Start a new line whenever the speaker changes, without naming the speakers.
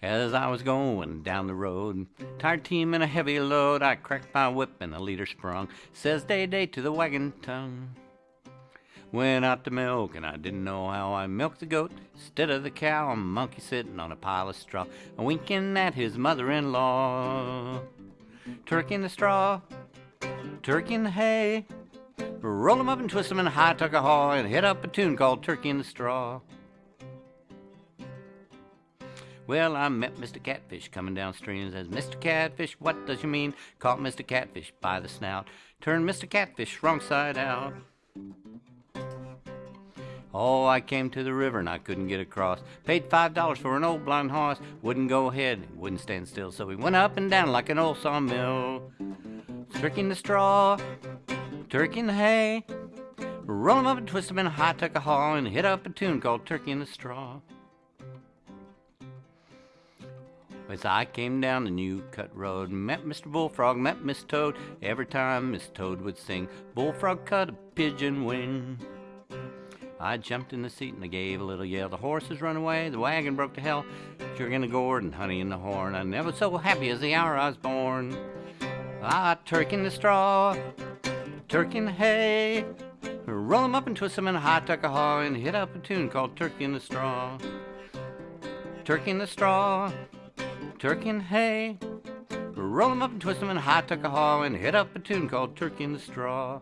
As I was going down the road, tired team and a heavy load, I cracked my whip and the leader sprung. Says day day to the wagon tongue. Went out to milk and I didn't know how I milked the goat. Instead of the cow, a monkey sitting on a pile of straw, a winking at his mother-in-law. Turkey in the straw, turkey in the hay. Roll 'em up and twist 'em in high tuck a haw and hit up a tune called Turkey in the Straw. Well, I met Mr. Catfish coming downstream. And says, Mr. Catfish, what does you mean? Caught Mr. Catfish by the snout. Turned Mr. Catfish wrong side out. Oh, I came to the river and I couldn't get across. Paid five dollars for an old blind horse. Wouldn't go ahead, wouldn't stand still. So he went up and down like an old sawmill. In the straw, turkey in the hay. Roll 'em up and twist 'em in a high tuck a haw and hit up a tune called Turkey in the Straw. As I came down the new cut road, met Mr. Bullfrog, met Miss Toad. Every time Miss Toad would sing, Bullfrog cut a pigeon wing. I jumped in the seat and I gave a little yell. The horses run away, the wagon broke to hell. Sugar in the gourd and honey in the horn. I never so happy as the hour I was born. Ah, turkey in the straw, turkey in the hay. Roll 'em up and twist 'em in a hot tuck a haw and hit up a tune called Turkey in the Straw. Turkey in the straw, turkey and hay. Roll 'em up and twist 'em in a high tuck a and hit up a tune called Turkey in the Straw.